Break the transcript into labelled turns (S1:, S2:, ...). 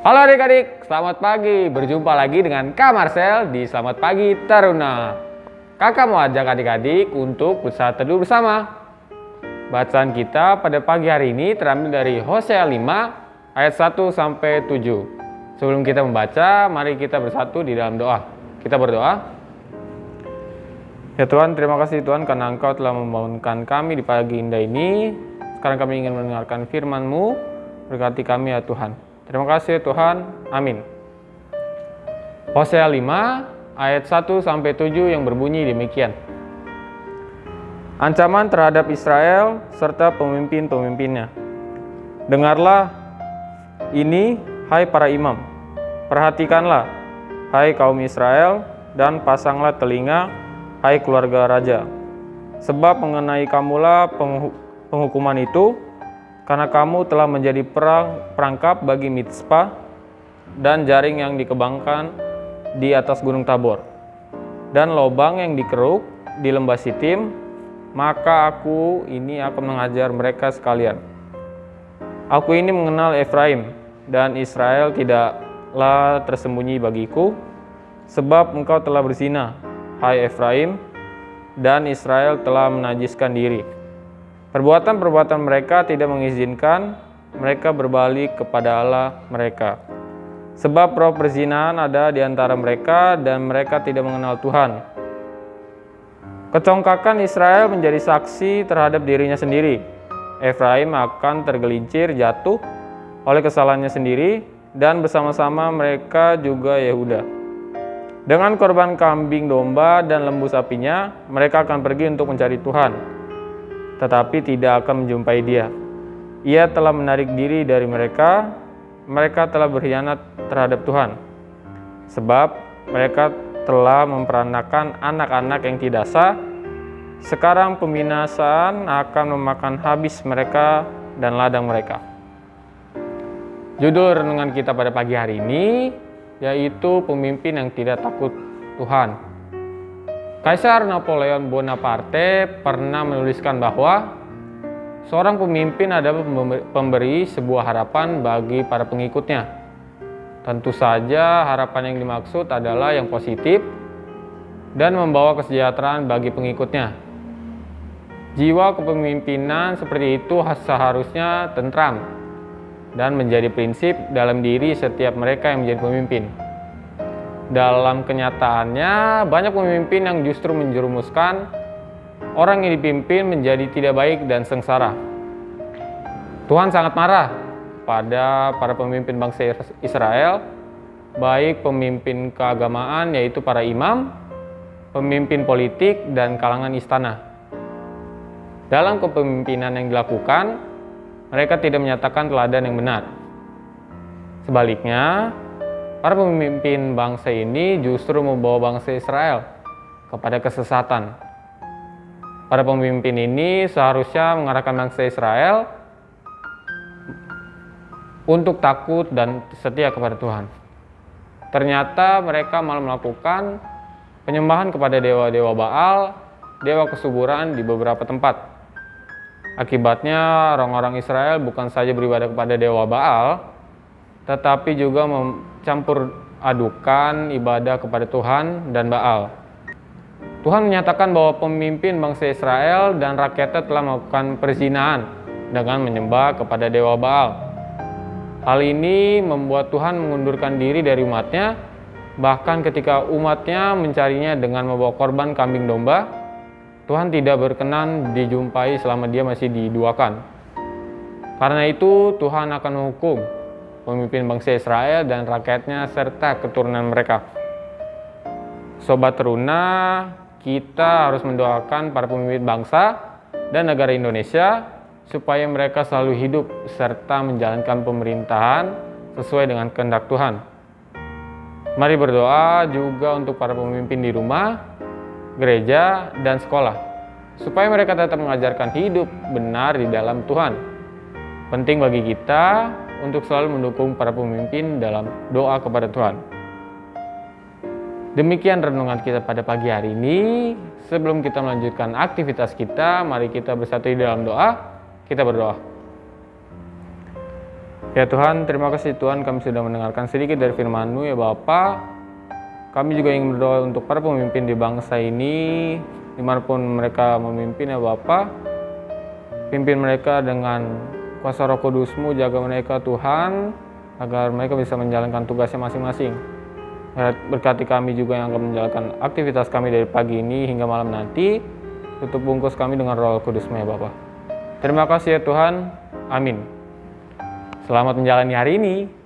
S1: Halo adik-adik, selamat pagi. Berjumpa lagi dengan Kak Marcel di Selamat Pagi Taruna. Kakak mau ajak adik-adik untuk bersama teduh bersama. Bacaan kita pada pagi hari ini terambil dari Hosea 5 ayat 1 sampai 7. Sebelum kita membaca, mari kita bersatu di dalam doa. Kita berdoa. Ya Tuhan, terima kasih Tuhan karena Engkau telah membangunkan kami di pagi indah ini. Sekarang kami ingin mendengarkan firman-Mu. Berkati kami ya Tuhan. Terima kasih Tuhan. Amin. Hosea 5 ayat 1 sampai 7 yang berbunyi demikian. Ancaman terhadap Israel serta pemimpin-pemimpinnya. Dengarlah ini hai para imam. Perhatikanlah hai kaum Israel dan pasanglah telinga hai keluarga raja. Sebab mengenai kamulah penghukuman itu karena kamu telah menjadi perang, perangkap bagi Mitspa dan jaring yang dikebangkan di atas gunung Tabor. Dan lobang yang dikeruk di lembah Sitim maka aku ini akan mengajar mereka sekalian. Aku ini mengenal Efraim dan Israel tidaklah tersembunyi bagiku sebab engkau telah berzina hai Efraim dan Israel telah menajiskan diri Perbuatan-perbuatan mereka tidak mengizinkan mereka berbalik kepada Allah mereka. Sebab roh perzinahan ada di antara mereka dan mereka tidak mengenal Tuhan. Kecongkakan Israel menjadi saksi terhadap dirinya sendiri. Efraim akan tergelincir jatuh oleh kesalahannya sendiri dan bersama-sama mereka juga Yehuda. Dengan korban kambing domba dan lembu sapinya, mereka akan pergi untuk mencari Tuhan tetapi tidak akan menjumpai dia. Ia telah menarik diri dari mereka, mereka telah berkhianat terhadap Tuhan. Sebab mereka telah memperanakan anak-anak yang tidak sah, sekarang pembinasaan akan memakan habis mereka dan ladang mereka. Judul renungan kita pada pagi hari ini yaitu pemimpin yang tidak takut Tuhan. Kaisar Napoleon Bonaparte pernah menuliskan bahwa seorang pemimpin adalah pemberi sebuah harapan bagi para pengikutnya. Tentu saja harapan yang dimaksud adalah yang positif dan membawa kesejahteraan bagi pengikutnya. Jiwa kepemimpinan seperti itu seharusnya tentram dan menjadi prinsip dalam diri setiap mereka yang menjadi pemimpin dalam kenyataannya banyak pemimpin yang justru menjerumuskan orang yang dipimpin menjadi tidak baik dan sengsara. Tuhan sangat marah pada para pemimpin bangsa Israel, baik pemimpin keagamaan yaitu para imam, pemimpin politik, dan kalangan istana. Dalam kepemimpinan yang dilakukan, mereka tidak menyatakan teladan yang benar. Sebaliknya, Para pemimpin bangsa ini justru membawa bangsa Israel kepada kesesatan. Para pemimpin ini seharusnya mengarahkan bangsa Israel untuk takut dan setia kepada Tuhan. Ternyata mereka malah melakukan penyembahan kepada dewa-dewa Baal, dewa kesuburan di beberapa tempat. Akibatnya orang-orang Israel bukan saja beribadah kepada dewa Baal, tetapi juga mencampur adukan ibadah kepada Tuhan dan Baal. Tuhan menyatakan bahwa pemimpin bangsa Israel dan rakyatnya telah melakukan perzinahan dengan menyembah kepada dewa Baal. Hal ini membuat Tuhan mengundurkan diri dari umatnya, bahkan ketika umatnya mencarinya dengan membawa korban kambing domba, Tuhan tidak berkenan dijumpai selama dia masih diduakan. Karena itu Tuhan akan menghukum pemimpin bangsa Israel dan rakyatnya serta keturunan mereka. Sobat Teruna, kita harus mendoakan para pemimpin bangsa dan negara Indonesia supaya mereka selalu hidup serta menjalankan pemerintahan sesuai dengan kehendak Tuhan. Mari berdoa juga untuk para pemimpin di rumah, gereja, dan sekolah, supaya mereka tetap mengajarkan hidup benar di dalam Tuhan. Penting bagi kita untuk selalu mendukung para pemimpin dalam doa kepada Tuhan. Demikian renungan kita pada pagi hari ini. Sebelum kita melanjutkan aktivitas kita, mari kita bersatu di dalam doa. Kita berdoa. Ya Tuhan, terima kasih Tuhan kami sudah mendengarkan sedikit dari firman-Mu ya Bapa. Kami juga ingin berdoa untuk para pemimpin di bangsa ini, di mana pun mereka memimpin ya Bapa. Pimpin mereka dengan kuasa roh kudus-Mu, jaga mereka Tuhan, agar mereka bisa menjalankan tugasnya masing-masing. Berkati kami juga yang akan menjalankan aktivitas kami dari pagi ini hingga malam nanti. Tutup bungkus kami dengan roh kudus-Mu ya Bapa. Terima kasih ya Tuhan. Amin. Selamat menjalani hari ini.